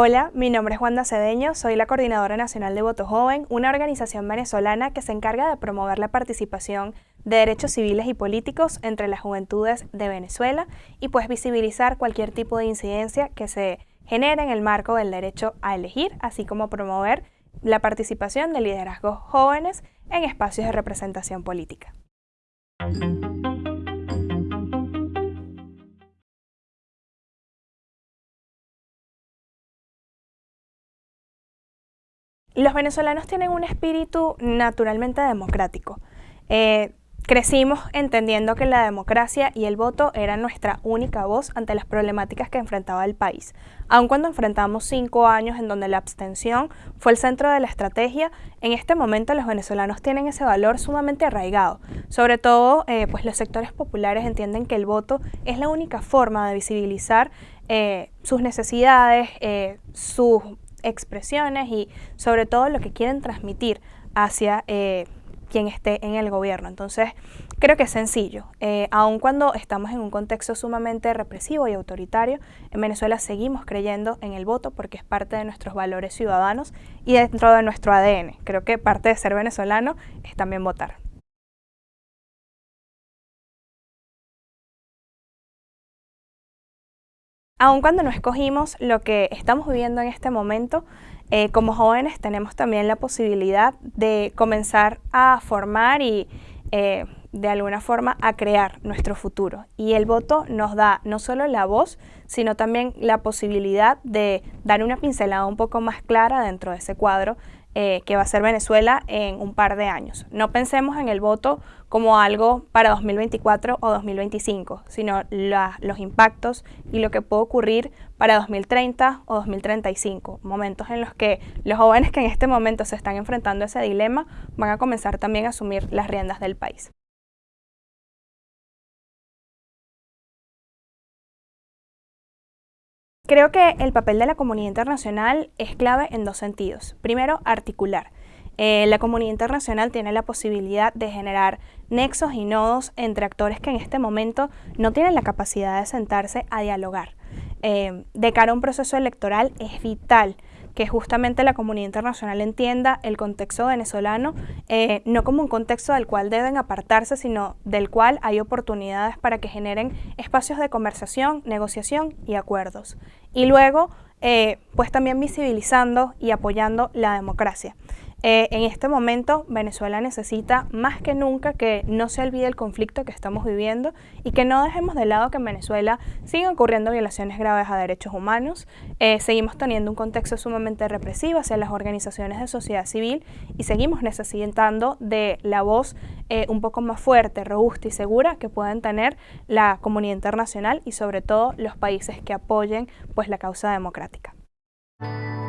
Hola, mi nombre es Wanda Cedeño, soy la Coordinadora Nacional de Voto Joven, una organización venezolana que se encarga de promover la participación de derechos civiles y políticos entre las juventudes de Venezuela y pues visibilizar cualquier tipo de incidencia que se genere en el marco del derecho a elegir, así como promover la participación de liderazgos jóvenes en espacios de representación política. Los venezolanos tienen un espíritu naturalmente democrático. Eh, crecimos entendiendo que la democracia y el voto eran nuestra única voz ante las problemáticas que enfrentaba el país. Aun cuando enfrentamos cinco años en donde la abstención fue el centro de la estrategia, en este momento los venezolanos tienen ese valor sumamente arraigado. Sobre todo, eh, pues los sectores populares entienden que el voto es la única forma de visibilizar eh, sus necesidades, sus expresiones y sobre todo lo que quieren transmitir hacia eh, quien esté en el gobierno. Entonces, creo que es sencillo. Eh, aun cuando estamos en un contexto sumamente represivo y autoritario, en Venezuela seguimos creyendo en el voto porque es parte de nuestros valores ciudadanos y dentro de nuestro ADN. Creo que parte de ser venezolano es también votar. Aun cuando no escogimos lo que estamos viviendo en este momento, eh, como jóvenes tenemos también la posibilidad de comenzar a formar y eh, de alguna forma a crear nuestro futuro. Y el voto nos da no solo la voz, sino también la posibilidad de dar una pincelada un poco más clara dentro de ese cuadro eh, que va a ser Venezuela en un par de años. No pensemos en el voto como algo para 2024 o 2025, sino los impactos y lo que puede ocurrir para 2030 o 2035, momentos en los que los jóvenes que en este momento se están enfrentando a ese dilema van a comenzar también a asumir las riendas del país. Creo que el papel de la comunidad internacional es clave en dos sentidos. Primero, articular. Eh, la comunidad internacional tiene la posibilidad de generar nexos y nodos entre actores que en este momento no tienen la capacidad de sentarse a dialogar. Eh, de cara a un proceso electoral es vital que justamente la comunidad internacional entienda el contexto venezolano eh, no como un contexto del cual deben apartarse, sino del cual hay oportunidades para que generen espacios de conversación, negociación y acuerdos. Y luego, eh, pues también visibilizando y apoyando la democracia. Eh, en este momento Venezuela necesita más que nunca que no se olvide el conflicto que estamos viviendo y que no dejemos de lado que en Venezuela siguen ocurriendo violaciones graves a derechos humanos, eh, seguimos teniendo un contexto sumamente represivo hacia las organizaciones de sociedad civil y seguimos necesitando de la voz eh, un poco más fuerte, robusta y segura que pueden tener la comunidad internacional y sobre todo los países que apoyen pues, la causa democrática. Thank you.